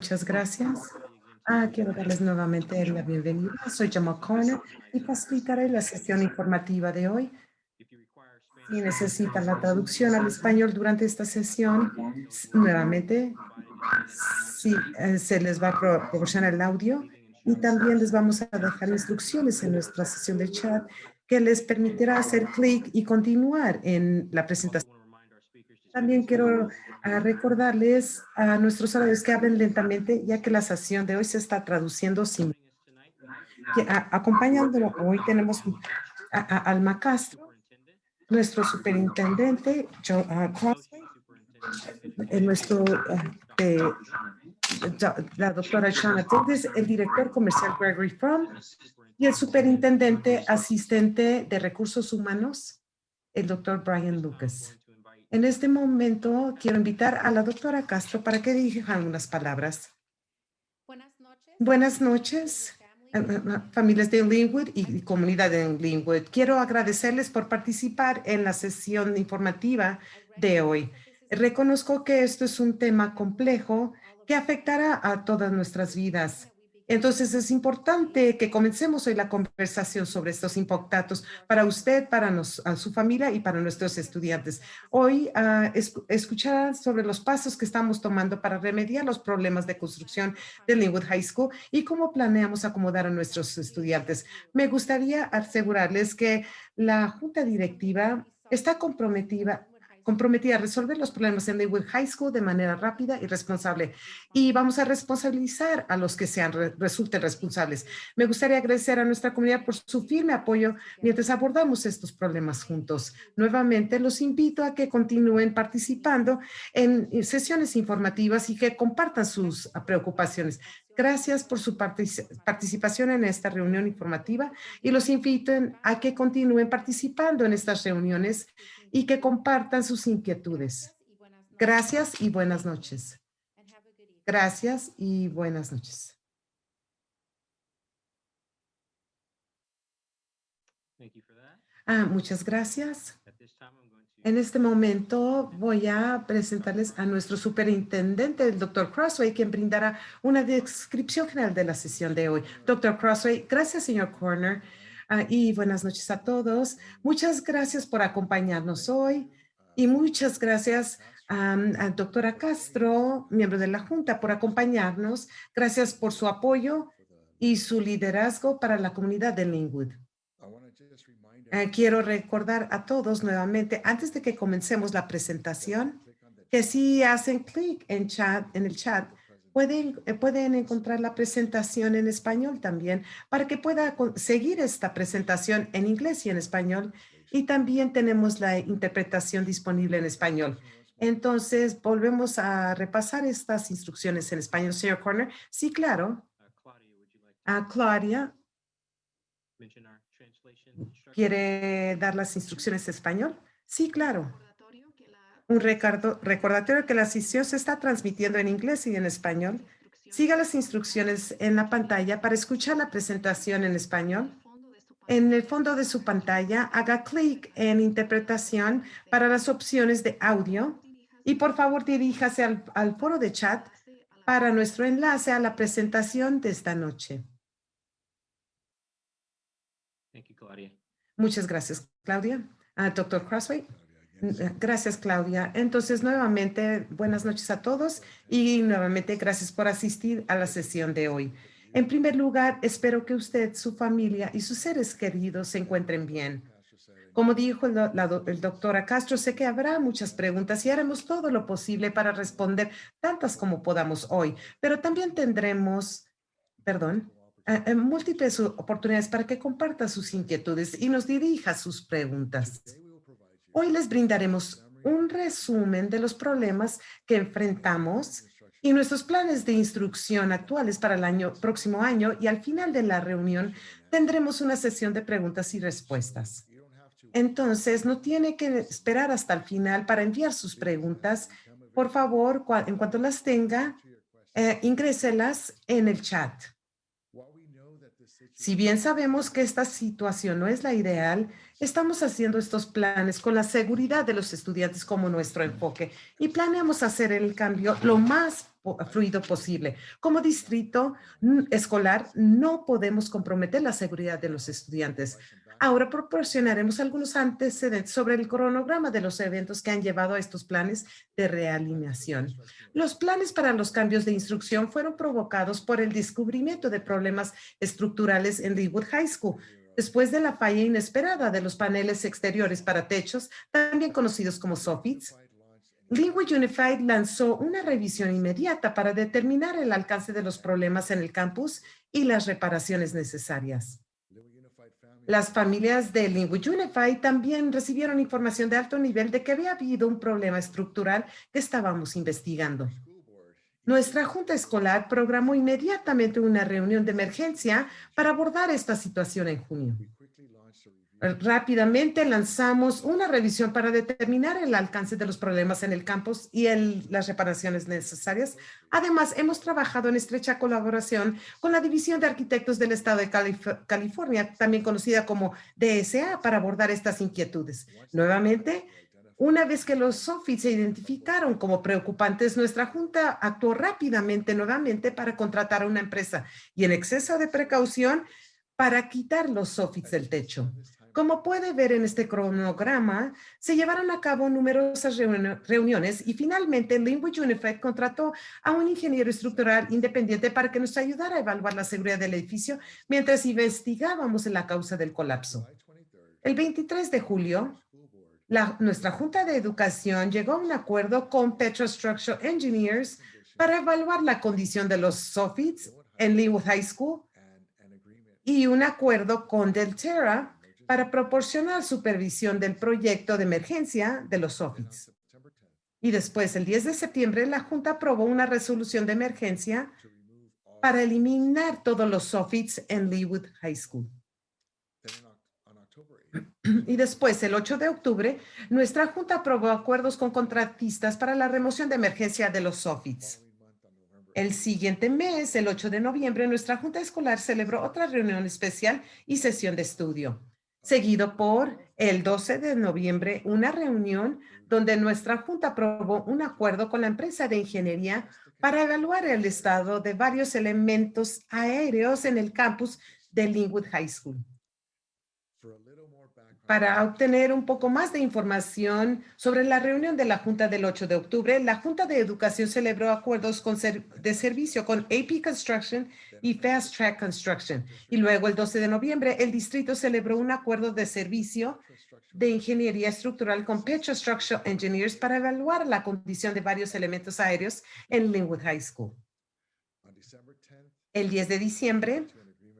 Muchas gracias. Ah, quiero darles nuevamente la bienvenida. Soy Jamal Corner y facilitaré la sesión informativa de hoy. Si necesitan la traducción al español durante esta sesión, nuevamente eh, se les va a proporcionar el audio y también les vamos a dejar instrucciones en nuestra sesión de chat que les permitirá hacer clic y continuar en la presentación. También quiero ah, recordarles a nuestros oradores que hablen lentamente, ya que la sesión de hoy se está traduciendo sin. acompañándolo hoy tenemos a, Alma Castro, nuestro superintendente, Joe, uh, nuestro, uh, la doctora Shana Tigres, el director comercial Gregory Fromm y el superintendente asistente de recursos humanos, el doctor Brian Lucas. En este momento quiero invitar a la doctora Castro para que dirija algunas palabras. Buenas noches. Eh, eh, eh, familias de Linwood y comunidad de Linwood. Quiero agradecerles por participar en la sesión informativa de hoy. Reconozco que esto es un tema complejo que afectará a todas nuestras vidas. Entonces es importante que comencemos hoy la conversación sobre estos impactos para usted, para su familia y para nuestros estudiantes. Hoy uh, escuchar sobre los pasos que estamos tomando para remediar los problemas de construcción de Linwood High School y cómo planeamos acomodar a nuestros estudiantes. Me gustaría asegurarles que la Junta Directiva está comprometida comprometida a resolver los problemas en Linwood High School de manera rápida y responsable. Y vamos a responsabilizar a los que sean, resulten responsables. Me gustaría agradecer a nuestra comunidad por su firme apoyo mientras abordamos estos problemas juntos. Nuevamente, los invito a que continúen participando en sesiones informativas y que compartan sus preocupaciones. Gracias por su participación en esta reunión informativa y los invito a que continúen participando en estas reuniones y que compartan sus inquietudes. Gracias y buenas noches. Gracias y buenas noches. Ah, muchas gracias. En este momento voy a presentarles a nuestro superintendente, el doctor Crossway, quien brindará una descripción general de la sesión de hoy. Doctor Crossway, gracias, señor Corner. Ah, y buenas noches a todos. Muchas gracias por acompañarnos hoy y muchas gracias a, a doctora Castro, miembro de la Junta, por acompañarnos. Gracias por su apoyo y su liderazgo para la comunidad de Linwood. Eh, quiero recordar a todos nuevamente, antes de que comencemos la presentación, que si hacen clic en, chat, en el chat, Pueden, eh, pueden encontrar la presentación en español también para que pueda seguir esta presentación en inglés y en español. Y también tenemos la interpretación disponible en español. Entonces, volvemos a repasar estas instrucciones en español. Señor Corner, sí, claro. A Claudia. ¿Quiere dar las instrucciones en español? Sí, claro un recordatorio que la sesión se está transmitiendo en inglés y en español. Siga las instrucciones en la pantalla para escuchar la presentación en español. En el fondo de su pantalla, haga clic en interpretación para las opciones de audio y por favor diríjase al, al foro de chat para nuestro enlace a la presentación de esta noche. Muchas gracias, Claudia. Uh, Doctor Crossway. Gracias, Claudia. Entonces, nuevamente, buenas noches a todos y nuevamente gracias por asistir a la sesión de hoy. En primer lugar, espero que usted, su familia y sus seres queridos se encuentren bien. Como dijo el, el doctor Castro, sé que habrá muchas preguntas y haremos todo lo posible para responder tantas como podamos hoy, pero también tendremos, perdón, eh, múltiples oportunidades para que comparta sus inquietudes y nos dirija sus preguntas. Hoy les brindaremos un resumen de los problemas que enfrentamos y nuestros planes de instrucción actuales para el año, próximo año y al final de la reunión tendremos una sesión de preguntas y respuestas. Entonces, no tiene que esperar hasta el final para enviar sus preguntas. Por favor, en cuanto las tenga, eh, ingréselas en el chat. Si bien sabemos que esta situación no es la ideal, Estamos haciendo estos planes con la seguridad de los estudiantes como nuestro enfoque y planeamos hacer el cambio lo más fluido posible. Como distrito escolar, no podemos comprometer la seguridad de los estudiantes. Ahora proporcionaremos algunos antecedentes sobre el cronograma de los eventos que han llevado a estos planes de realineación. Los planes para los cambios de instrucción fueron provocados por el descubrimiento de problemas estructurales en Leewood High School, después de la falla inesperada de los paneles exteriores para techos, también conocidos como soffits. Linwood Unified lanzó una revisión inmediata para determinar el alcance de los problemas en el campus y las reparaciones necesarias. Las familias de Linwood Unified también recibieron información de alto nivel de que había habido un problema estructural que estábamos investigando. Nuestra junta escolar programó inmediatamente una reunión de emergencia para abordar esta situación en junio. Rápidamente lanzamos una revisión para determinar el alcance de los problemas en el campus y las reparaciones necesarias. Además, hemos trabajado en estrecha colaboración con la División de Arquitectos del Estado de California, también conocida como DSA, para abordar estas inquietudes. Nuevamente, una vez que los SOFIT se identificaron como preocupantes, nuestra junta actuó rápidamente nuevamente para contratar a una empresa y en exceso de precaución para quitar los SOFITs del techo. Como puede ver en este cronograma, se llevaron a cabo numerosas reuniones y finalmente Linwood Unified contrató a un ingeniero estructural independiente para que nos ayudara a evaluar la seguridad del edificio mientras investigábamos la causa del colapso. El 23 de julio, nuestra Junta de Educación llegó a un acuerdo con Structural Engineers para evaluar la condición de los soffits en Linwood High School y un acuerdo con Delterra para proporcionar supervisión del proyecto de emergencia de los SOFITs. Y después, el 10 de septiembre, la Junta aprobó una resolución de emergencia para eliminar todos los SOFITs en Leewood High School. Y después, el 8 de octubre, nuestra Junta aprobó acuerdos con contratistas para la remoción de emergencia de los SOFITs. El siguiente mes, el 8 de noviembre, nuestra Junta Escolar celebró otra reunión especial y sesión de estudio seguido por el 12 de noviembre una reunión donde nuestra junta aprobó un acuerdo con la empresa de ingeniería para evaluar el estado de varios elementos aéreos en el campus de Linwood High School. Para obtener un poco más de información sobre la reunión de la Junta del 8 de octubre, la Junta de Educación celebró acuerdos de servicio con AP Construction y Fast Track Construction. Y luego, el 12 de noviembre, el distrito celebró un acuerdo de servicio de ingeniería estructural con Petro Structural Engineers para evaluar la condición de varios elementos aéreos en Linwood High School. El 10 de diciembre,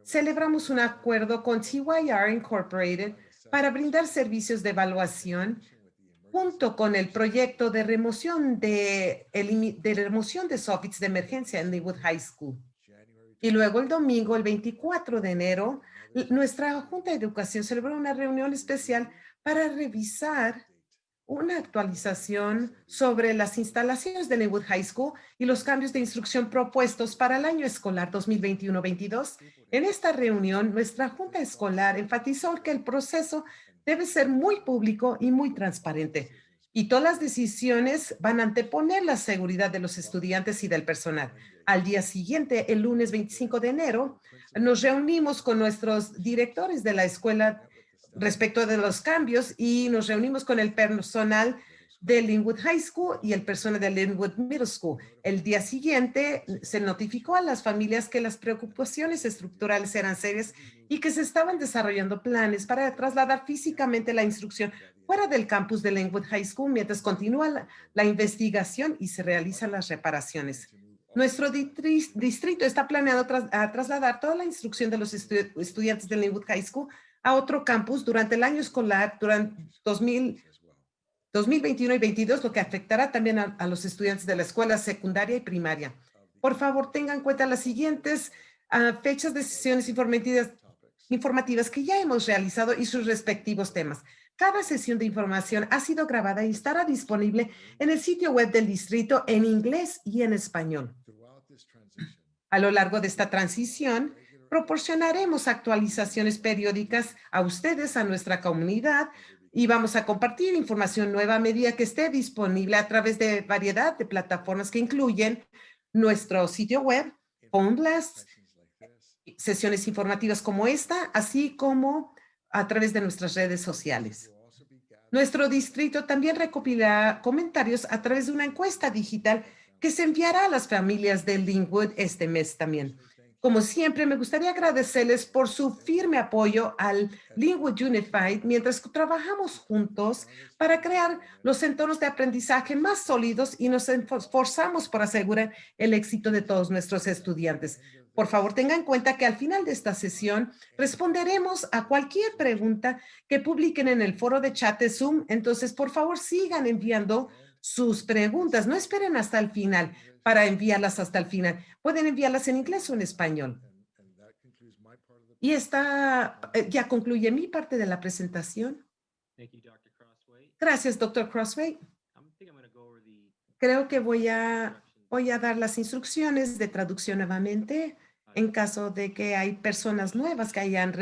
celebramos un acuerdo con TYR Incorporated para brindar servicios de evaluación junto con el proyecto de remoción de, de remoción de soffits de emergencia en Leewood High School. Y luego el domingo, el 24 de enero, nuestra Junta de Educación celebró una reunión especial para revisar una actualización sobre las instalaciones de Leewood High School y los cambios de instrucción propuestos para el año escolar 2021-22. En esta reunión, nuestra Junta Escolar enfatizó que el proceso debe ser muy público y muy transparente y todas las decisiones van a anteponer la seguridad de los estudiantes y del personal. Al día siguiente, el lunes 25 de enero, nos reunimos con nuestros directores de la escuela respecto de los cambios y nos reunimos con el personal de Linwood High School y el personal de Linwood Middle School. El día siguiente se notificó a las familias que las preocupaciones estructurales eran serias y que se estaban desarrollando planes para trasladar físicamente la instrucción fuera del campus de Linwood High School mientras continúa la, investigación y se realizan las reparaciones. Nuestro distrito está planeado a trasladar toda la instrucción de los estudiantes de Linwood High School a otro campus durante el año escolar, durante 2000, 2021 y 22, lo que afectará también a, los estudiantes de la escuela secundaria y primaria. Por favor, tengan en cuenta las siguientes ah, fechas de sesiones informativas, informativas que ya hemos realizado y sus respectivos temas. Cada sesión de información ha sido grabada y estará disponible en el sitio web del distrito en inglés y en español. A lo largo de esta transición, proporcionaremos actualizaciones periódicas a ustedes, a nuestra comunidad, y vamos a compartir información nueva a medida que esté disponible a través de variedad de plataformas que incluyen nuestro sitio web, Phone Blasts, sesiones informativas como esta, así como a través de nuestras redes sociales. Nuestro distrito también recopilará comentarios a través de una encuesta digital que se enviará a las familias de Linwood este mes también. Como siempre, me gustaría agradecerles por su firme apoyo al Linwood Unified mientras trabajamos juntos para crear los entornos de aprendizaje más sólidos y nos esforzamos por asegurar el éxito de todos nuestros estudiantes. Por favor, tenga en cuenta que al final de esta sesión responderemos a cualquier pregunta que publiquen en el foro de chat de Zoom. Entonces, por favor, sigan enviando sus preguntas. No esperen hasta el final para enviarlas hasta el final. Pueden enviarlas en inglés o en español. Y esta eh, ya concluye mi parte de la presentación. Gracias, doctor Crossway. Creo que voy a, voy a dar las instrucciones de traducción nuevamente en caso de que hay personas nuevas que hayan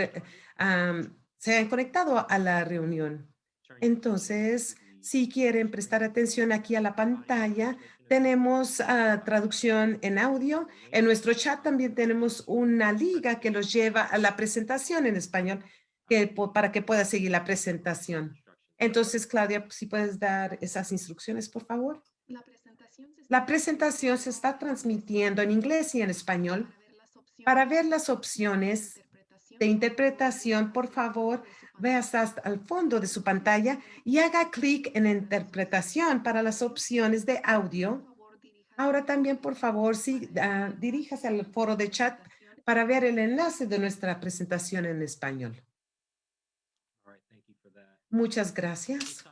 se hayan conectado a la reunión. Entonces, si quieren prestar atención aquí a la pantalla, tenemos ah, traducción en audio. En nuestro chat también tenemos una liga que los lleva a la presentación en español que, para que pueda seguir la presentación. Entonces, Claudia, si puedes dar esas instrucciones, por favor. La presentación se está transmitiendo en inglés y en español. Para ver las opciones de interpretación, por favor, vea hasta el fondo de su pantalla y haga clic en interpretación para las opciones de audio. Ahora también, por favor, sí, uh, diríjase al foro de chat para ver el enlace de nuestra presentación en español. Muchas gracias.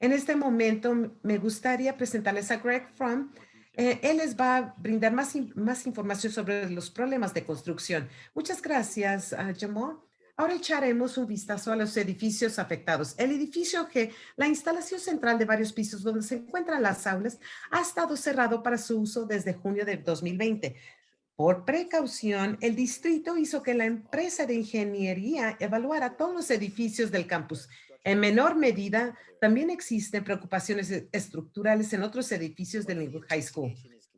En este momento me gustaría presentarles a Greg Fromm, eh, él les va a brindar más, más información sobre los problemas de construcción. Muchas gracias, uh, Jamal. Ahora echaremos un vistazo a los edificios afectados. El edificio G, la instalación central de varios pisos donde se encuentran las aulas, ha estado cerrado para su uso desde junio de 2020. Por precaución, el distrito hizo que la empresa de ingeniería evaluara todos los edificios del campus en menor medida, también existen preocupaciones estructurales en otros edificios del High School.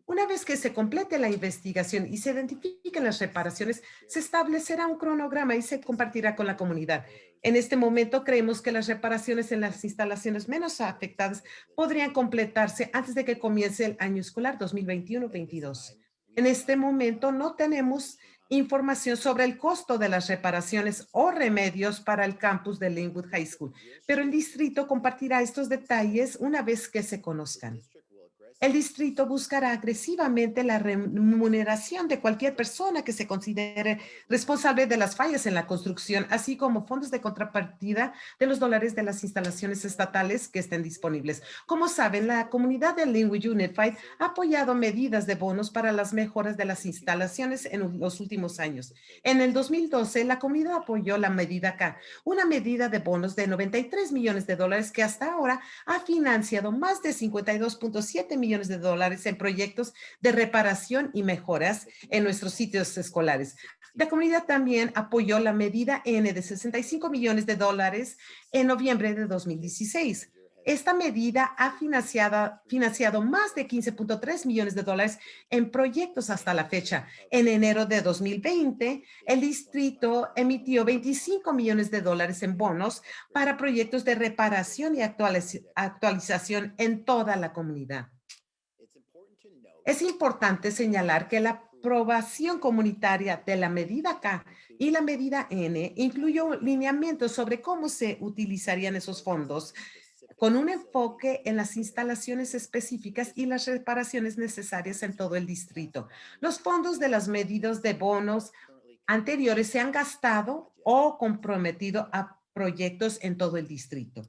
Una vez que se complete la investigación y se identifiquen las reparaciones, se establecerá un cronograma y se compartirá con la comunidad. En este momento creemos que las reparaciones en las instalaciones menos afectadas podrían completarse antes de que comience el año escolar 2021-22. En este momento no tenemos información sobre el costo de las reparaciones o remedios para el campus de Linwood High School, pero el distrito compartirá estos detalles una vez que se conozcan. El distrito buscará agresivamente la remuneración de cualquier persona que se considere responsable de las fallas en la construcción, así como fondos de contrapartida de los dólares de las instalaciones estatales que estén disponibles. Como saben, la comunidad de Linwood Unified ha apoyado medidas de bonos para las mejoras de las instalaciones en los últimos años. En el 2012, la comunidad apoyó la medida K, una medida de bonos de 93 millones de dólares que hasta ahora ha financiado más de 52.7 millones millones de dólares en proyectos de reparación y mejoras en nuestros sitios escolares. La comunidad también apoyó la medida N de 65 millones de dólares en noviembre de 2016. Esta medida ha financiado, financiado más de 15.3 millones de dólares en proyectos hasta la fecha. En enero de 2020, el distrito emitió 25 millones de dólares en bonos para proyectos de reparación y actualización en toda la comunidad. Es importante señalar que la aprobación comunitaria de la medida K y la medida N incluyó lineamientos sobre cómo se utilizarían esos fondos con un enfoque en las instalaciones específicas y las reparaciones necesarias en todo el distrito. Los fondos de las medidas de bonos anteriores se han gastado o comprometido a proyectos en todo el distrito.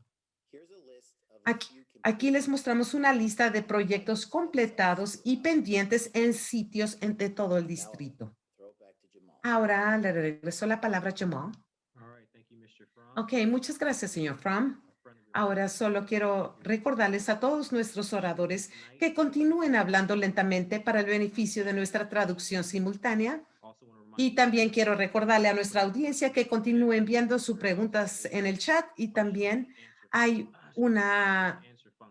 Aquí, Aquí les mostramos una lista de proyectos completados y pendientes en sitios entre todo el distrito. Ahora le regreso la palabra a Jamal. Ok, muchas gracias, señor Fromm. Ahora solo quiero recordarles a todos nuestros oradores que continúen hablando lentamente para el beneficio de nuestra traducción simultánea. Y también quiero recordarle a nuestra audiencia que continúe enviando sus preguntas en el chat y también hay una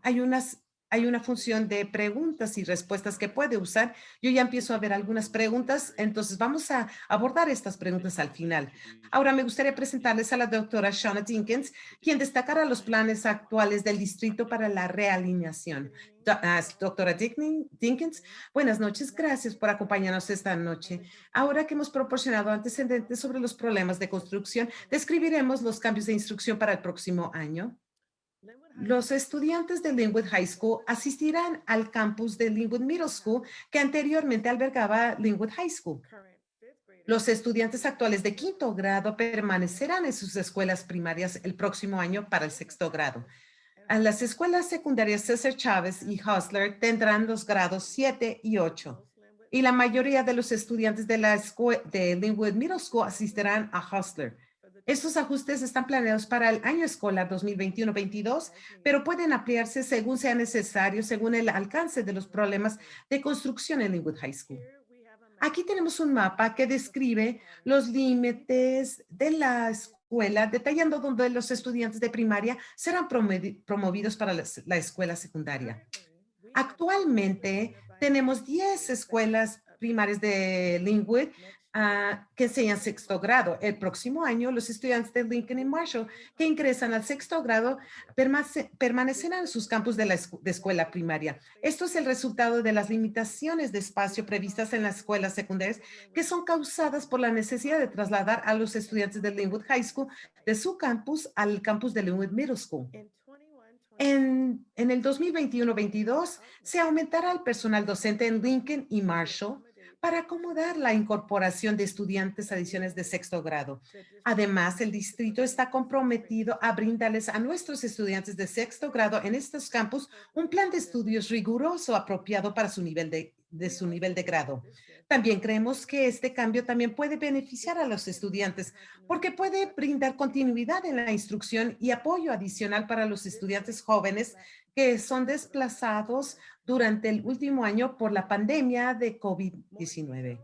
hay unas hay una función de preguntas y respuestas que puede usar. Yo ya empiezo a ver algunas preguntas, entonces vamos a abordar estas preguntas al final. Ahora me gustaría presentarles a la doctora Shauna Dinkins, quien destacará los planes actuales del distrito para la realineación. Ah, doctora Dinkins, buenas noches. Gracias por acompañarnos esta noche. Ahora que hemos proporcionado antecedentes sobre los problemas de construcción, describiremos los cambios de instrucción para el próximo año. Los estudiantes de Linwood High School asistirán al campus de Linwood Middle School que anteriormente albergaba Linwood High School. Los estudiantes actuales de quinto grado permanecerán en sus escuelas primarias el próximo año para el sexto grado. A las escuelas secundarias César Chávez y Hustler tendrán los grados 7 y 8. Y la mayoría de los estudiantes de la de Linwood Middle School asistirán a Hustler. Estos ajustes están planeados para el año escolar 2021-22, pero pueden ampliarse según sea necesario, según el alcance de los problemas de construcción en Linwood High School. Aquí tenemos un mapa que describe los límites de la escuela, detallando dónde los estudiantes de primaria serán promovidos para la escuela secundaria. Actualmente tenemos 10 escuelas primarias de Linwood Que enseñan sexto grado. El próximo año, los estudiantes de Lincoln y Marshall que ingresan al sexto grado permanecerán en sus campus de la escuela primaria. Esto es el resultado de las limitaciones de espacio previstas en las escuelas secundarias que son causadas por la necesidad de trasladar a los estudiantes de Linwood High School de su campus al campus de Linwood Middle School. En, en el 2021-22 se aumentará el personal docente en Lincoln y Marshall para acomodar la incorporación de estudiantes adiciones de sexto grado. Además, el distrito está comprometido a brindarles a nuestros estudiantes de sexto grado en estos campus un plan de estudios riguroso apropiado para su nivel de, de su nivel de grado. También creemos que este cambio también puede beneficiar a los estudiantes porque puede brindar continuidad en la instrucción y apoyo adicional para los estudiantes jóvenes que son desplazados durante el último año por la pandemia de COVID-19.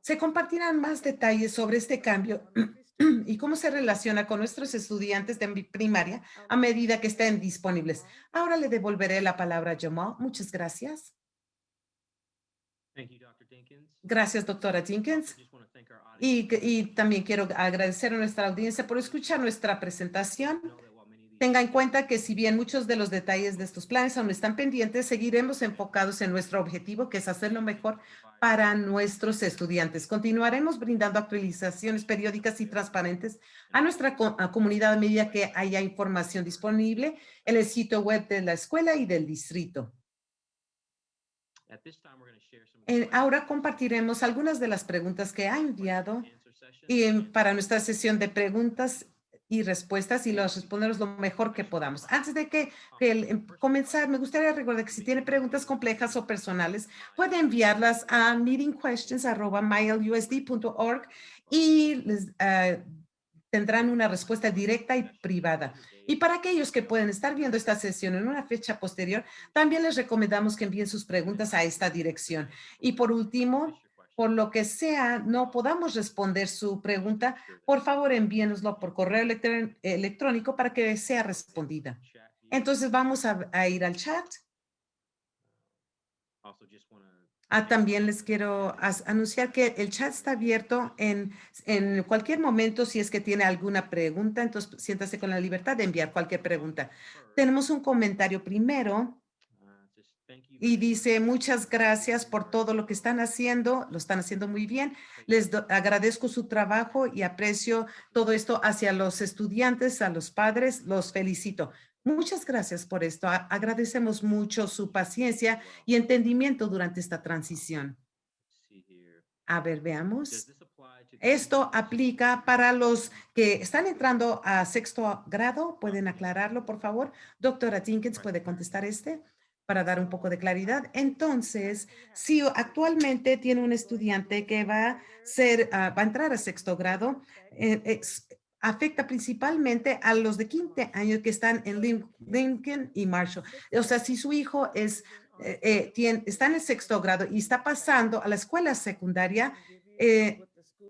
Se compartirán más detalles sobre este cambio y cómo se relaciona con nuestros estudiantes de primaria a medida que estén disponibles. Ahora le devolveré la palabra a Jamal. Muchas gracias. Gracias, doctora Jenkins. Y, y también quiero agradecer a nuestra audiencia por escuchar nuestra presentación. Tenga en cuenta que si bien muchos de los detalles de estos planes aún están pendientes, seguiremos enfocados en nuestro objetivo, que es hacerlo mejor para nuestros estudiantes. Continuaremos brindando actualizaciones periódicas y transparentes a nuestra comunidad a medida que haya información disponible en el sitio web de la escuela y del distrito. ahora compartiremos algunas de las preguntas que ha enviado y para nuestra sesión de preguntas y respuestas y los respondemos lo mejor que podamos. Antes de que, em, comenzar, me gustaría recordar que si tiene preguntas complejas o personales, puede enviarlas a meetingquestions.mylusd.org y les, ah, tendrán una respuesta directa y privada. Y para aquellos que pueden estar viendo esta sesión en una fecha posterior, también les recomendamos que envíen sus preguntas a esta dirección. Y por último, por lo que sea no podamos responder su pregunta, por favor envíenoslo por correo electrónico para que sea respondida. Entonces vamos a, ir al chat. Ah, también les quiero anunciar que el chat está abierto en, en cualquier momento. Si es que tiene alguna pregunta, entonces siéntase con la libertad de enviar cualquier pregunta. Tenemos un comentario primero y dice, muchas gracias por todo lo que están haciendo, lo están haciendo muy bien. Les agradezco su trabajo y aprecio todo esto hacia los estudiantes, a los padres, los felicito. Muchas gracias por esto. agradecemos mucho su paciencia y entendimiento durante esta transición. A ver, veamos. Esto aplica para los que están entrando a sexto grado. ¿Pueden aclararlo, por favor? Doctora Jenkins, ¿puede contestar este? Para dar un poco de claridad. Entonces, si actualmente tiene un estudiante que va a, ah, entrar a sexto grado, eh, afecta principalmente a los de quinto año que están en Lincoln y Marshall. O sea, si su hijo es, eh, eh, está en el sexto grado y está pasando a la escuela secundaria,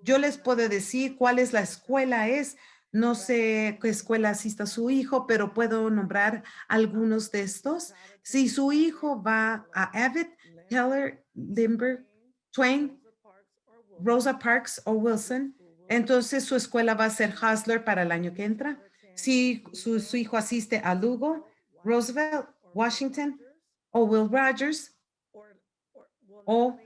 yo les puedo decir cuál es la escuela es, no sé qué escuela asista su hijo, pero puedo nombrar algunos de estos Si su hijo va a Abbott, Keller, Limber, Twain, Rosa Parks o Wilson, entonces su escuela va a ser Hustler para el año que entra. Si su, su hijo asiste a Lugo, Roosevelt, Washington o Will Rogers, o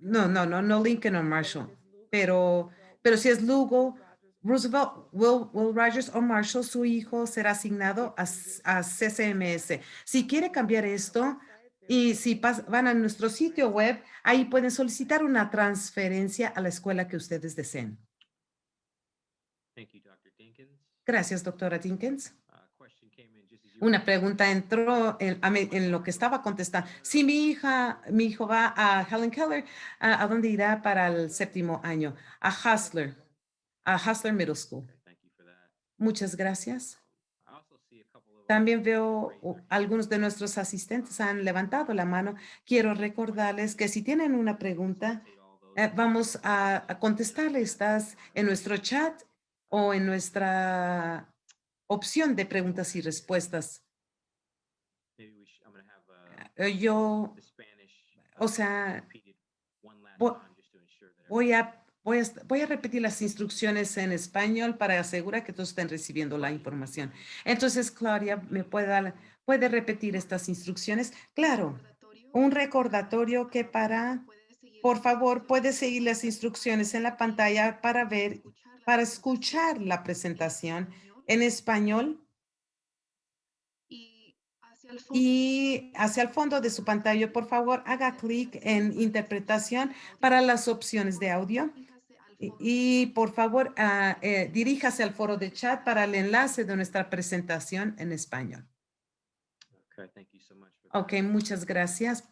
no, no, no, no Lincoln o Marshall, pero, pero si es Lugo, Roosevelt, Will, Will Rogers o Marshall, su hijo será asignado a, a CCMS. Si quiere cambiar esto, y si pas, van a nuestro sitio web, ahí pueden solicitar una transferencia a la escuela que ustedes deseen. Thank you, Dr. Dinkins. Gracias, doctora Dinkins. Uh, Una pregunta entró en lo que estaba contestando. Si mi hija, mi hijo va a Helen Keller, ¿a, a dónde irá para el séptimo año? A Hustler, a Hustler Middle School. Muchas gracias. Of. También veo algunos de nuestros asistentes han levantado la mano. Quiero recordarles que si tienen una pregunta, eh, vamos a, a contestarle estas en nuestro chat o en nuestra opción de preguntas y respuestas. Uh, Eh, Yo o uh, sea, voy a, voy, a, repetir las instrucciones en español para asegurar que todos estén recibiendo la información. Entonces, Claudia, ¿me puede, dar- puede repetir estas instrucciones? Claro, un recordatorio que para, por favor, puede seguir las instrucciones en la pantalla para ver, para escuchar la presentación en español y hacia el fondo de su pantalla, por favor, haga clic en interpretación para las opciones de audio. Y, y, por favor, ah, eh, diríjase al foro de chat para el enlace de nuestra presentación en español. Okay, thank you so much for. Ok, muchas gracias.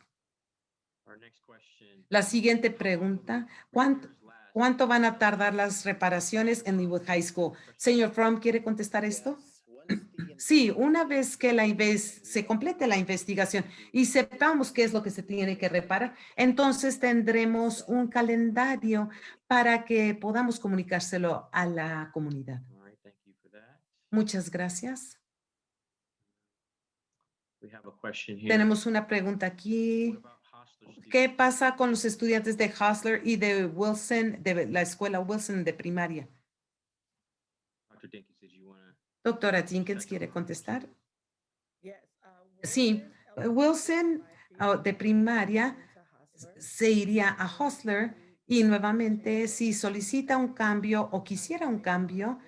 Our next question. La siguiente pregunta, ¿cuánto, cuánto van a tardar las reparaciones en Linwood High School? Señor Fromm, ¿quiere contestar esto? Sí, una vez que la se complete la investigación y sepamos qué es lo que se tiene que reparar, entonces tendremos un calendario para que podamos comunicárselo a la comunidad. Muchas gracias. We have a question here. Tenemos una pregunta aquí. ¿Qué pasa con los estudiantes de Hustler y de Wilson, de la escuela Wilson de primaria? Dr. Dinkins, did you wanna? Doctora Jenkins, ¿quiere contestar? Sí, eh, Wilson ah, de primaria se iría a Hustler y nuevamente si solicita un cambio o quisiera un cambio,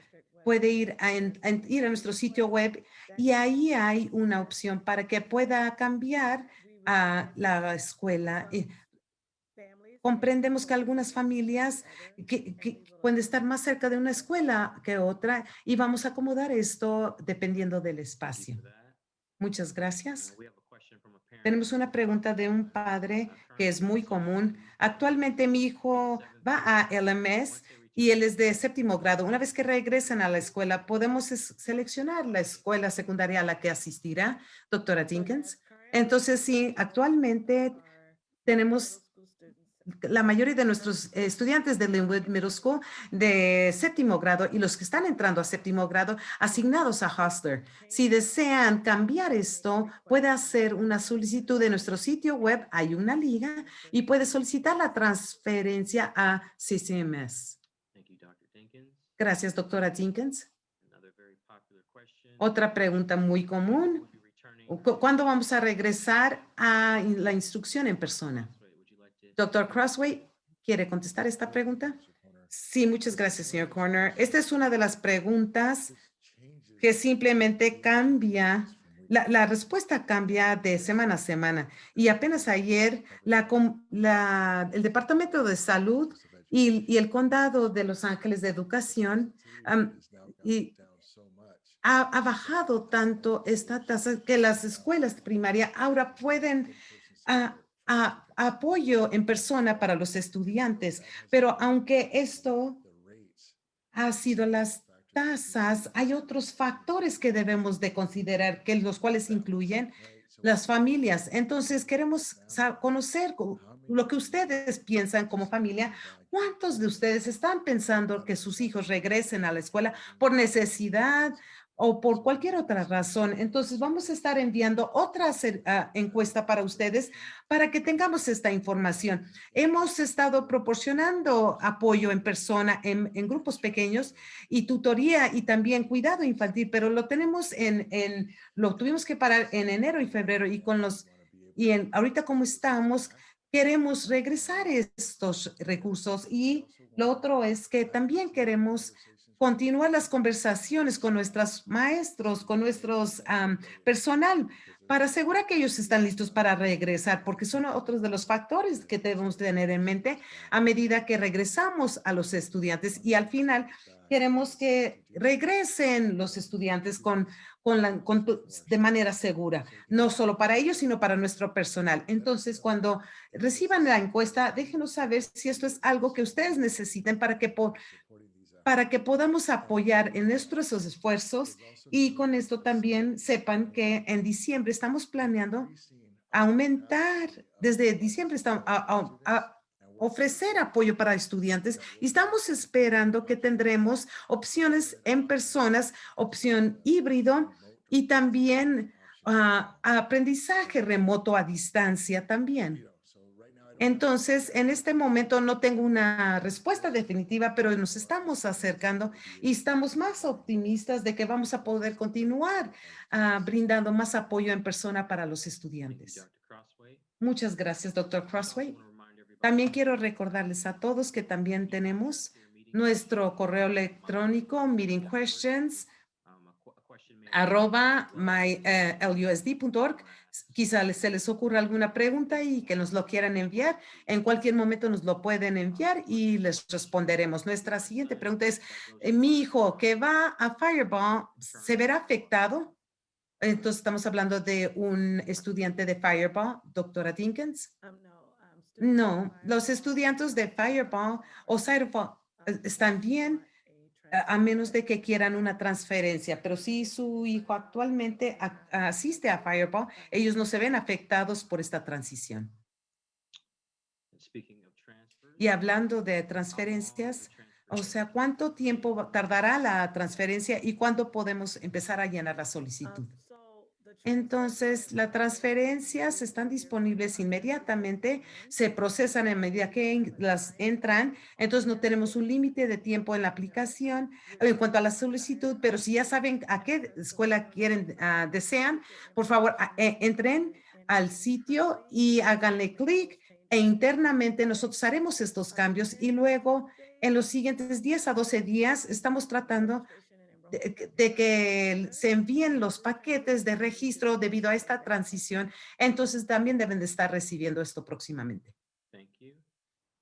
puede ir a, a ir a nuestro sitio web y ahí hay una opción para que pueda cambiar a la escuela. Comprendemos que algunas familias que, que pueden estar más cerca de una escuela que otra y vamos a acomodar esto dependiendo del espacio. Muchas gracias. Tenemos una pregunta de un padre que es muy común. Actualmente mi hijo va a LMS y él es de séptimo grado. Una vez que regresan a la escuela, podemos seleccionar la escuela secundaria a la que asistirá, doctora Jenkins. Entonces, sí, actualmente tenemos la mayoría de nuestros eh, estudiantes de Linwood Middle School de séptimo grado y los que están entrando a séptimo grado asignados a Hustler. Si desean cambiar esto, puede hacer una solicitud de nuestro sitio web. Hay una liga y puede solicitar la transferencia a CCMS. Gracias, doctora Jenkins. Otra pregunta muy común. We'll be returning- ¿Cu- ¿Cuándo vamos a regresar a la instrucción en persona? Doctor Crossway, ¿quiere contestar esta pregunta? Sí, muchas gracias, señor Corner. Esta es una de las preguntas que simplemente cambia, la, respuesta cambia de semana a semana. Y apenas ayer, el Departamento de Salud y, el Condado de Los Ángeles de Educación ha, bajado tanto esta tasa que las escuelas de primaria ahora pueden a, a- apoyo en persona para los estudiantes, pero aunque esto ha sido las tasas, hay otros factores que debemos de considerar, que los cuales incluyen las familias. Entonces, queremos conocer co- lo que ustedes piensan como familia. ¿Cuántos de ustedes están pensando que sus hijos regresen a la escuela por necesidad, o por cualquier otra razón. Entonces vamos a estar enviando otra ah, encuesta para ustedes para que tengamos esta información. Hemos estado proporcionando apoyo en persona en, en grupos pequeños y tutoría y también cuidado infantil, pero lo tenemos en, en, lo tuvimos que parar en enero y febrero y con los, y en, ahorita como estamos, queremos regresar estos recursos y lo otro es que también queremos continuar las conversaciones con nuestros maestros, con nuestros am, personal, para asegurar que ellos están listos para regresar, porque son otros de los factores que debemos tener en mente a medida que regresamos a los estudiantes y al final queremos que regresen los estudiantes con, con la, con de manera segura, no solo para ellos, sino para nuestro personal. Entonces, cuando reciban la encuesta, déjenos saber si esto es algo que ustedes necesiten para que, po- para que podamos apoyar en nuestros esfuerzos y con esto también sepan que en diciembre estamos planeando aumentar, desde diciembre estamos a, ofrecer apoyo para estudiantes y estamos esperando que tendremos opciones en personas, opción híbrido y también ah, aprendizaje remoto a distancia también. Entonces, en este momento no tengo una respuesta definitiva, pero nos estamos acercando y estamos más optimistas de que vamos a poder continuar ah, brindando más apoyo en persona para los estudiantes. Muchas gracias, doctor Crossway. También quiero recordarles a todos que también tenemos nuestro correo electrónico, meeting questions, um, a que- a question may- arroba mylusd.org. Quizá les- se les ocurra alguna pregunta y que nos lo quieran enviar. En cualquier momento nos lo pueden enviar y les responderemos. Nuestra siguiente pregunta es, eh, mi hijo que va a Fireball, ¿se verá afectado? Entonces estamos hablando de un estudiante de Fireball, doctora Dinkins. No, los estudiantes de Fireball o Fireball eh, están bien a menos de que quieran una transferencia, pero si su hijo actualmente a- asiste a Fireball, ellos no se ven afectados por esta transición. Y hablando de transferencias, o sea, ¿cuánto tiempo tardará la transferencia y cuándo podemos empezar a llenar la solicitud? Entonces, las transferencias están disponibles inmediatamente, se procesan en medida que las entran, entonces no tenemos un límite de tiempo en la aplicación en cuanto a la solicitud, pero si ya saben a qué escuela quieren, ah, desean, por favor, a- e- entren al sitio y háganle clic e internamente nosotros haremos estos cambios y luego en los siguientes 10 a 12 días estamos tratando de, que- de que se envíen los paquetes de registro debido a esta transición. Entonces también deben de estar recibiendo esto próximamente. Thank you.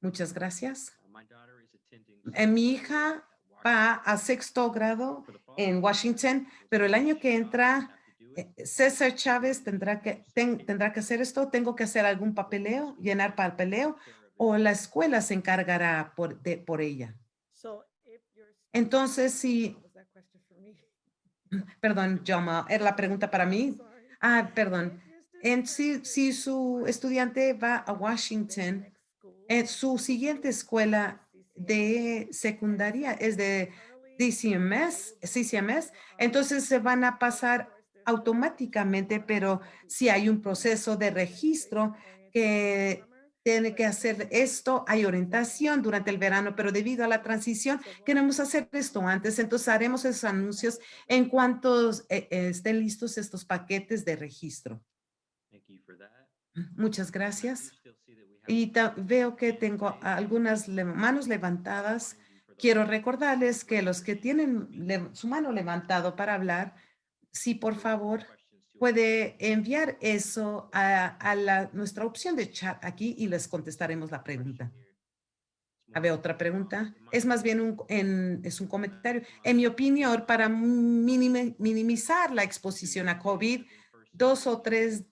Muchas gracias. Uh, My daughter is attending Eh, mi hija Va Washington. a sexto grado en Washington, pero el año que Cesar entra, eh, César Chávez tendrá que, ten- tendrá que hacer esto. Tengo que hacer algún papeleo, llenar papeleo o la escuela se encargará por, de, por ella. Entonces, si, perdón, Joma, era la pregunta para mí. Ah, perdón. En si, si su estudiante va a Washington, su siguiente escuela de secundaria es de DCMS, CCMS, entonces se van a pasar automáticamente, pero si hay un proceso de registro que tiene que hacer esto, hay orientación durante el verano, pero debido a la transición queremos hacer esto antes, entonces haremos esos anuncios en cuanto eh, eh, estén listos estos paquetes de registro. Thank you for that. Muchas gracias. Y veo que tengo algunas le- manos levantadas. Quiero recordarles que los que tienen su mano levantado para hablar, sí, por favor, puede enviar eso a, a la, nuestra opción de chat aquí y les contestaremos la pregunta. A ver, otra pregunta. Es más bien un, en- es un comentario. En mi opinión, para minimi- minimizar la exposición a COVID, dos o tres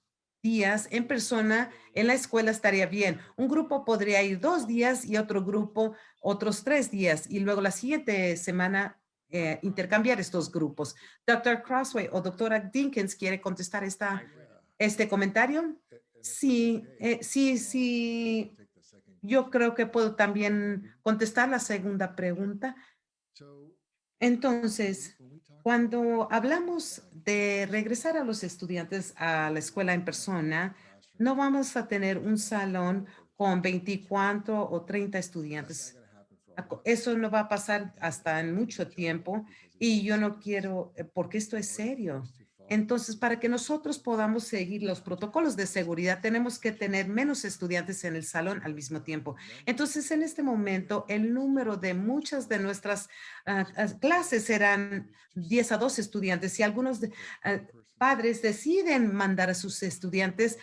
días en persona en la escuela estaría bien. Un grupo podría ir dos días y otro grupo otros tres días y luego la siguiente semana eh, intercambiar estos grupos. Dr. Crossway o doctora Dinkins quiere contestar esta, este comentario. Sí, eh, sí, sí. Yo creo que puedo también contestar la segunda pregunta. Entonces, cuando hablamos de regresar a los estudiantes a la escuela en persona, no vamos a tener un salón con 24 o 30 estudiantes. Eso no va a pasar hasta en mucho tiempo y yo no quiero, eh, porque esto es serio. Entonces, para que nosotros podamos seguir los protocolos de seguridad, tenemos que tener menos estudiantes en el salón al mismo tiempo. Entonces, en este momento, el número de muchas de nuestras ah, ah, clases serán 10 a 12 estudiantes y algunos de- ah, padres deciden mandar a sus estudiantes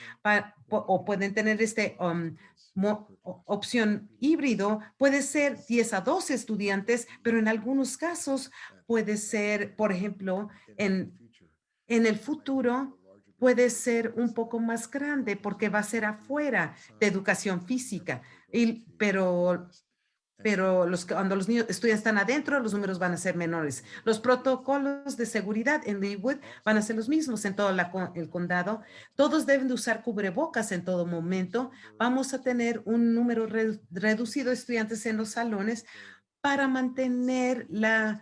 o pueden tener este um, opción híbrido, puede ser 10 a 12 estudiantes, pero en algunos casos puede ser, por ejemplo, en, en el futuro puede ser un poco más grande porque va a ser afuera de educación física. Y, pero pero cuando los niños estudiantes están adentro, los números van a ser menores. Los protocolos de seguridad en Leawood van a ser los mismos en todo el condado. Todos deben de usar cubrebocas en todo momento. Vamos a tener un número re- reducido de estudiantes en los salones para mantener la,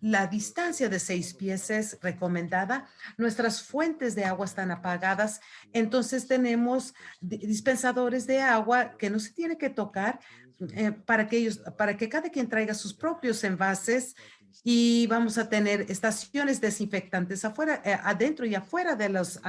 la distancia de seis pies es recomendada. Nuestras fuentes de agua están apagadas, entonces tenemos di- dispensadores de agua que no se tiene que tocar eh, para que ellos, para que cada quien traiga sus propios envases y vamos a tener estaciones desinfectantes afuera, eh, adentro y afuera de los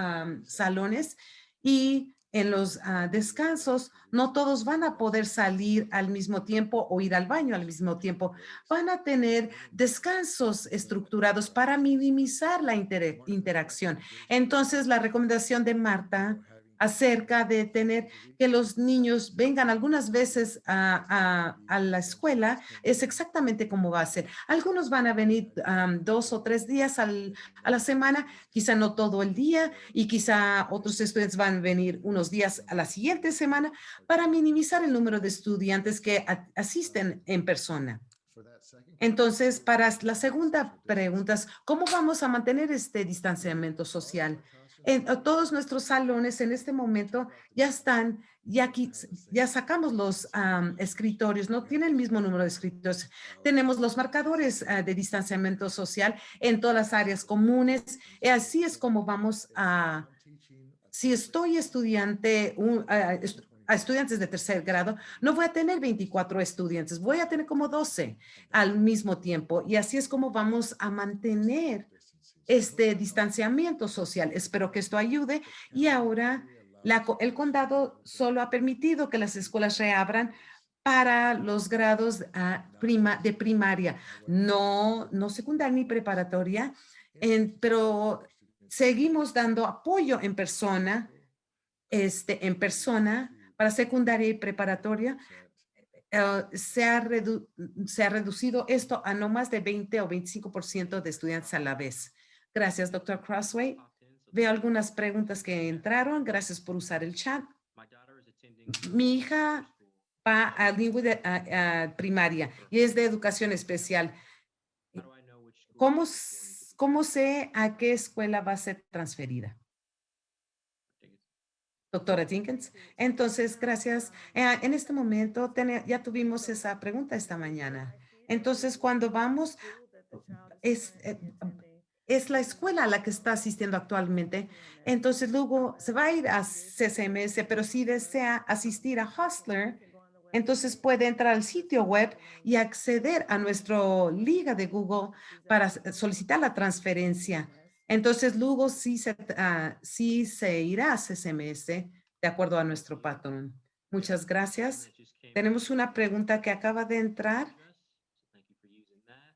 salones y en los ah, descansos no todos van a poder salir al mismo tiempo o ir al baño al mismo tiempo. Van a tener descansos estructurados para minimizar la inter- interacción. Entonces, la recomendación de Marta acerca de tener que los niños vengan algunas veces a, a- a la escuela es exactamente como va a ser. Algunos van a venir dos o tres días al- a la semana, quizá no todo el día y quizá otros estudiantes van a venir unos días a la siguiente semana para minimizar el número de estudiantes que a- asisten en persona. Entonces, para la segunda pregunta, ¿cómo vamos a mantener este distanciamiento social? En todos nuestros salones en este momento ya están, ya aquí, ya sacamos los am, escritorios, no tienen el mismo número de escritorios. Tenemos los marcadores ah, de distanciamiento social en todas las áreas comunes. Y así es como vamos a, si estoy estudiante, un- a, est- a estudiantes de tercer grado, no voy a tener 24 estudiantes, voy a tener como 12 al mismo tiempo. Y así es como vamos a mantener este distanciamiento social. Espero que esto ayude. Y ahora la el condado solo ha permitido que las escuelas reabran para los grados ah, prima, de primaria, no, no secundaria ni preparatoria, en- pero seguimos dando apoyo en persona, este, en persona para secundaria y preparatoria. eh, se, ha redu- se ha reducido esto a no más de 20 o 25% de estudiantes a la vez. Gracias, doctor Crossway. Veo algunas preguntas que entraron. Gracias por usar el chat. Mi hija va a a primaria y es de educación especial. ¿Cómo, ¿Cómo sé a qué escuela va a ser transferida? Doctora Jenkins. Entonces, gracias. Eh, en este momento ya tuvimos esa pregunta esta mañana. Entonces, cuando vamos, es, eh, es la escuela a la que está asistiendo actualmente. Entonces, luego se va a ir a CCMS, pero si desea asistir a Hostler, entonces puede entrar al sitio web y acceder a nuestro liga de Google para solicitar la transferencia. Entonces, luego sí se, ah, sí se irá a CCMS de acuerdo a nuestro patrón. Muchas gracias. Tenemos una pregunta que acaba de entrar.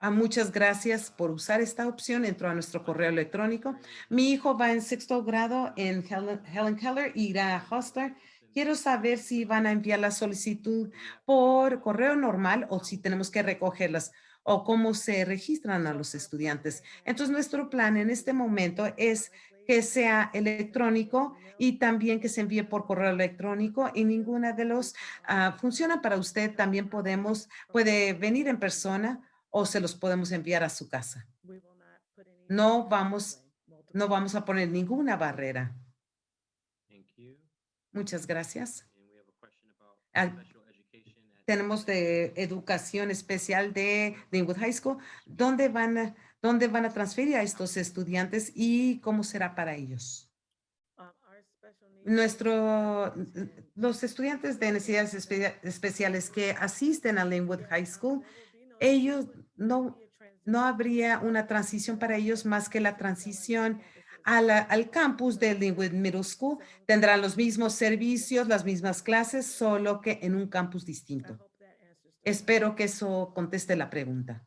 Muchas gracias por usar esta opción. Entró a nuestro correo electrónico. Mi hijo va en sexto grado en Helen, Helen Keller irá a Hostler. Quiero saber si van a enviar la solicitud por correo normal o si tenemos que recogerlas o cómo se registran a los estudiantes. Entonces, nuestro plan en este momento es que sea electrónico y también que se envíe por correo electrónico y ninguna de los ah, funciona para usted. También podemos, puede venir en persona o se los podemos enviar a su casa. No vamos, no vamos a poner ninguna barrera. Muchas gracias. Ah, tenemos de educación especial de Linwood High School. ¿Dónde van, a- dónde van a transferir a estos estudiantes y cómo será para ellos? Nuestro, los estudiantes de necesidades espe- especiales que asisten a Linwood High School, ellos no, no habría una transición para ellos más que la transición la- al campus de Linwood Middle School. Tendrán los mismos servicios, las mismas clases, solo que en un campus distinto. Espero que eso conteste la pregunta.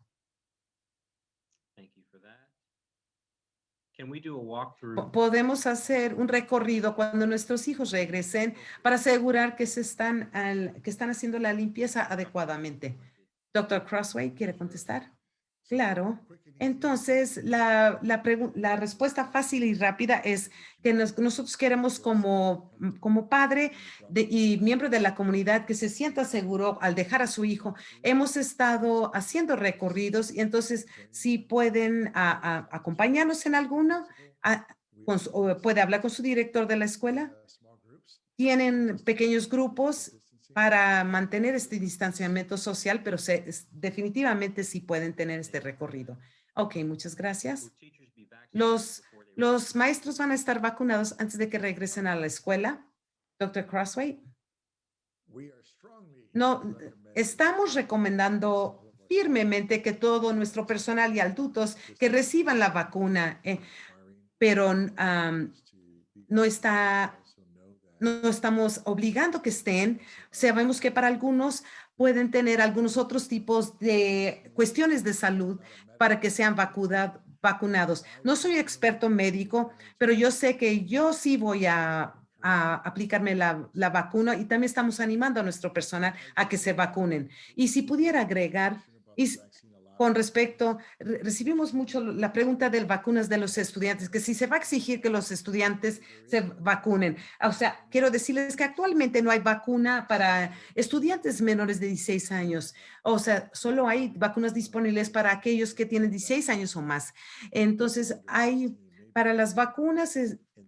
Podemos hacer un recorrido cuando nuestros hijos regresen para asegurar que se están, al- que están haciendo la limpieza adecuadamente. Doctor Crossway, ¿quiere contestar? Claro. Entonces, la, la, respuesta fácil y rápida es que nos- nosotros queremos como, como padre y miembro de la comunidad que se sienta seguro al dejar a su hijo. Hemos estado haciendo recorridos y entonces si pueden acompañarnos en alguno, puede hablar con su director de la escuela. Tienen pequeños grupos para mantener este distanciamiento social, pero se, definitivamente sí pueden tener este recorrido. Ok, muchas gracias. Los, los maestros van a estar vacunados antes de que regresen a la escuela. Doctor Crossway, no, estamos recomendando firmemente que todo nuestro personal y adultos que reciban la vacuna, eh, pero am, no está, no estamos obligando que estén. Sabemos que para algunos pueden tener algunos otros tipos de cuestiones de salud para que sean vacuna- vacunados. No soy experto médico, pero yo sé que yo sí voy a, aplicarme la, la vacuna y también estamos animando a nuestro personal a que se vacunen. Y si pudiera agregar, con respecto, re- recibimos mucho la pregunta de vacunas de los estudiantes, que si se va a exigir que los estudiantes se vacunen. O sea, quiero decirles que actualmente no hay vacuna para estudiantes menores de 16 años. O sea, solo hay vacunas disponibles para aquellos que tienen 16 años o más. Entonces, hay para las vacunas,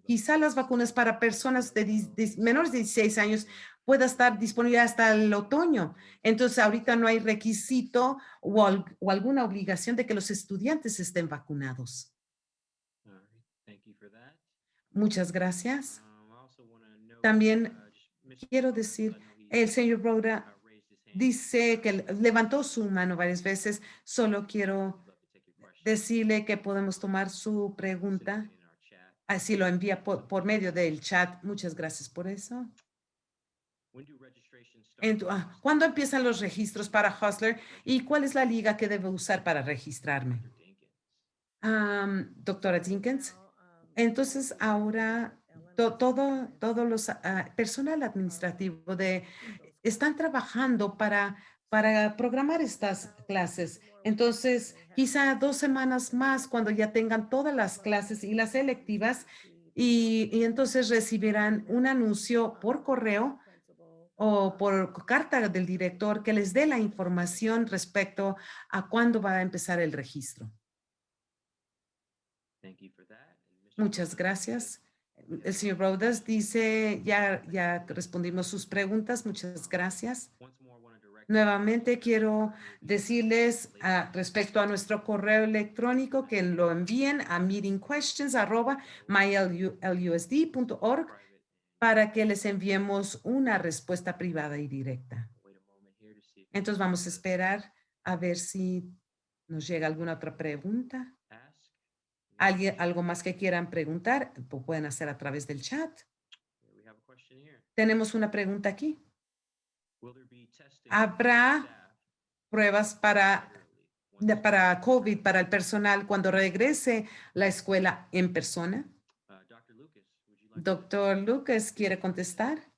quizá las vacunas para personas de, dis- menores de 16 años pueda estar disponible hasta el otoño. Entonces, ahorita no hay requisito o, o alguna obligación de que los estudiantes estén vacunados. Muchas gracias. Um, También uh, quiero decir, El señor Broda uh, dice que le- levantó su mano varias veces. Solo quiero decirle que podemos tomar su pregunta. Así lo envía por, por medio del chat. Muchas gracias por eso. ¿Cuándo empiezan los registros para Hustler y cuál es la liga que debo usar para registrarme? Am, doctora Jenkins. Entonces, ahora to- todo, todos los ah, personal administrativo de están trabajando para, para programar estas clases. Entonces, quizá dos semanas más cuando ya tengan todas las clases y las selectivas y, y entonces recibirán un anuncio por correo o por carta del director que les dé la información respecto a cuándo va a empezar el registro. Thank you for that. And Mr. Muchas gracias. El señor Rodas dice, ya, ya respondimos sus preguntas. Muchas gracias. Nuevamente quiero decirles ah, respecto a nuestro correo electrónico que lo envíen a meetingquestions@mylusd.org para que les enviemos una respuesta privada y directa. Entonces vamos a esperar a ver si nos llega alguna otra pregunta. ¿Alguien, algo más que quieran preguntar? Lo pueden hacer a través del chat. Tenemos una pregunta aquí. Habrá Pruebas para, para COVID, para el personal cuando regrese la escuela en persona. Uh, Dr. Lucas, would you like to- Doctor Lucas, ¿quiere contestar?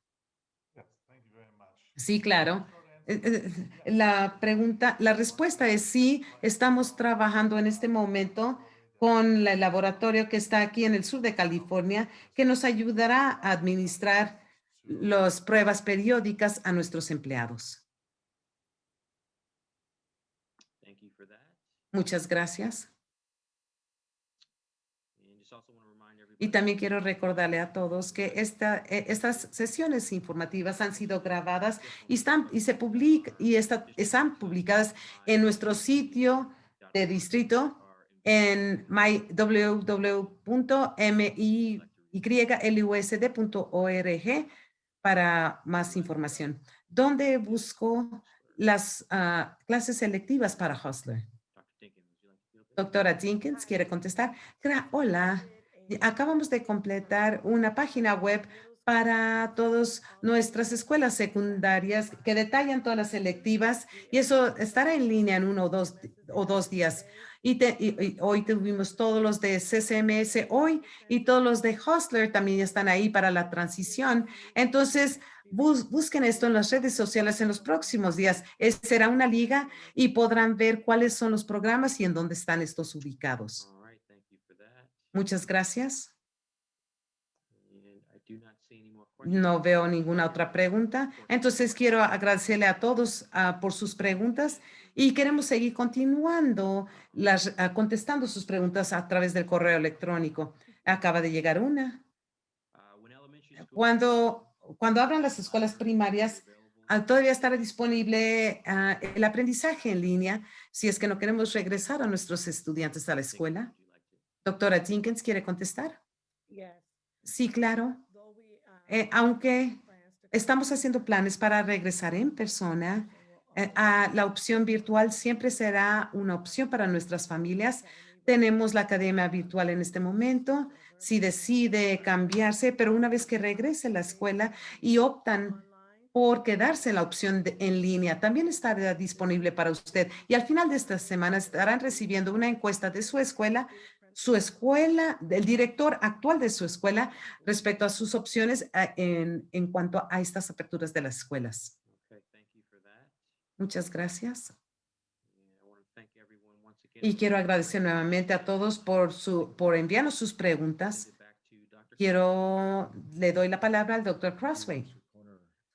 Sí, claro. Eh, eh, La pregunta, la respuesta es sí, estamos trabajando en este momento con el laboratorio que está aquí en el sur de California, que nos ayudará a administrar las pruebas periódicas a nuestros empleados. Thank you for that. Muchas gracias. Y también quiero recordarle a todos que esta, eh, estas sesiones informativas han sido grabadas y están y se public, y están publicadas en nuestro sitio de distrito en my, www.miylusd.org para más información. ¿Dónde busco las ah, clases selectivas para Hustler? Doctora Jenkins, ¿quiere contestar? Hola, acabamos de completar una página web para todas nuestras escuelas secundarias que detallan todas las selectivas y eso estará en línea en uno o dos, o dos días. Y, hoy tuvimos todos los de CCMS hoy y todos los de Hustler también están ahí para la transición. Entonces, bus- busquen esto en las redes sociales en los próximos días. Es- será una liga y podrán ver cuáles son los programas y en dónde están estos ubicados. More questions. No veo ninguna otra pregunta. Entonces quiero agradecerle a todos ah, por sus preguntas y queremos seguir continuando las, ah, contestando sus preguntas a través del correo electrónico. Acaba de llegar una. Uh, schools Cuando, cuando abran las escuelas primarias, ah, todavía estará disponible ah, el aprendizaje en línea si es que no queremos regresar a nuestros estudiantes a la escuela. Would you like to- Doctora Jenkins, ¿quiere contestar? Yes. Sí, claro. Uh, Eh, aunque estamos haciendo planes para regresar en persona, eh, ah, la opción virtual siempre será una opción para nuestras familias. Tenemos la academia virtual en este momento. Si decide cambiarse, pero una vez que regrese a la escuela y optan por quedarse en la opción de- en línea, también estará disponible para usted. Y al final de esta semana estarán recibiendo una encuesta de su escuela, su escuela, del director actual de su escuela, respecto a sus opciones ah, en, en cuanto a estas aperturas de las escuelas. Muchas gracias. Y quiero agradecer nuevamente a todos por, su, por enviarnos sus preguntas. Quiero, le doy la palabra al doctor Crossway.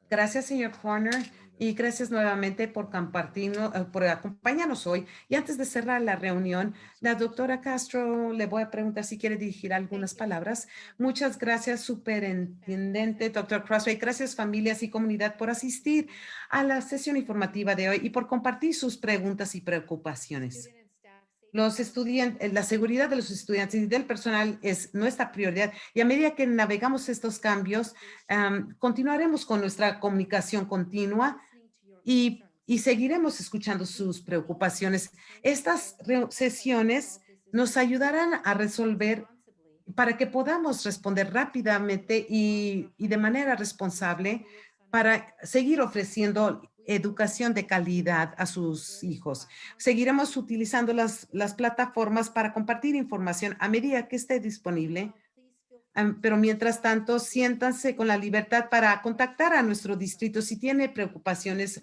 Gracias, señor Corner, y gracias nuevamente por compartirnos, eh, por acompañarnos hoy. Y antes de cerrar la reunión, la doctora Castro le voy a preguntar si quiere dirigir algunas palabras. Muchas gracias, superintendente, doctor Crossway. Gracias, familias y comunidad, por asistir a la sesión informativa de hoy y por compartir sus preguntas y preocupaciones. Los estudiantes, la seguridad de los estudiantes y del personal es nuestra prioridad y a medida que navegamos estos cambios, am, continuaremos con nuestra comunicación continua y, seguiremos escuchando sus preocupaciones. Estas sesiones nos ayudarán a resolver para que podamos responder rápidamente y, y de manera responsable para seguir ofreciendo educación de calidad a sus hijos. Seguiremos utilizando las, las plataformas para compartir información a medida que esté disponible. Pero mientras tanto, siéntanse con la libertad para contactar a nuestro distrito si tiene preocupaciones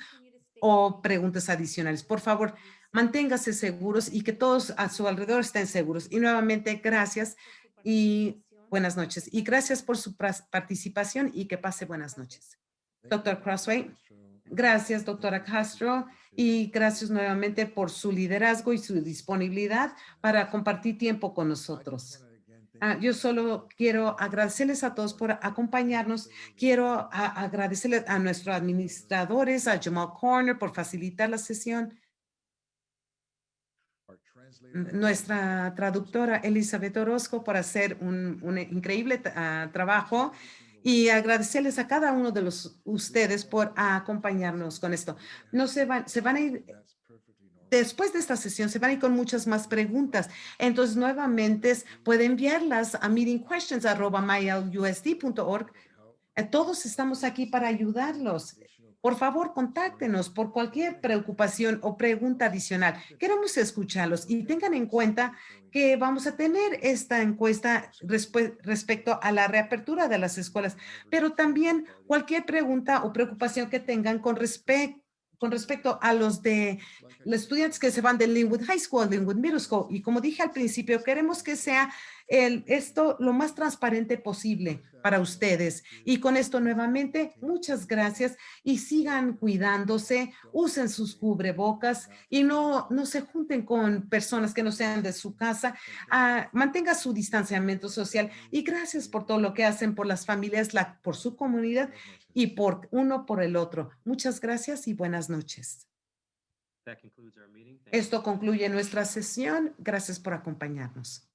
o preguntas adicionales. Por favor, manténgase seguros y que todos a su alrededor estén seguros. Y nuevamente, gracias y buenas noches. Y gracias por su participación y que pase buenas noches. Doctor Crossway, gracias, doctora Castro, y gracias nuevamente por su liderazgo y su disponibilidad para compartir tiempo con nosotros. Ah, yo solo quiero agradecerles a todos por acompañarnos. Quiero a- agradecerles a nuestros administradores, a Jamal Corner por facilitar la sesión. Nuestra traductora Elizabeth Orozco por hacer un, un increíble trabajo y agradecerles a cada uno de los ustedes por acompañarnos con esto. No se van, se van a ir después de esta sesión se van a con muchas más preguntas. Entonces, nuevamente, puede enviarlas a meetingquestions.mylusd.org. Eh, Todos estamos aquí para ayudarlos. Por favor, contáctenos por cualquier preocupación o pregunta adicional. Queremos escucharlos y tengan en cuenta que vamos a tener esta encuesta respe- respecto a la reapertura de las escuelas, pero también cualquier pregunta o preocupación que tengan con respecto con respecto a los de los estudiantes que se van de Linwood High School, Linwood Middle School. Y como dije al principio, queremos que sea el, esto lo más transparente posible para ustedes. Y con esto nuevamente, muchas gracias y sigan cuidándose, usen sus cubrebocas y no, no se junten con personas que no sean de su casa. Ah, mantenga su distanciamiento social y gracias por todo lo que hacen por las familias, la, por su comunidad y por uno por el otro. Muchas gracias y buenas noches. Esto concluye nuestra sesión. Gracias por acompañarnos.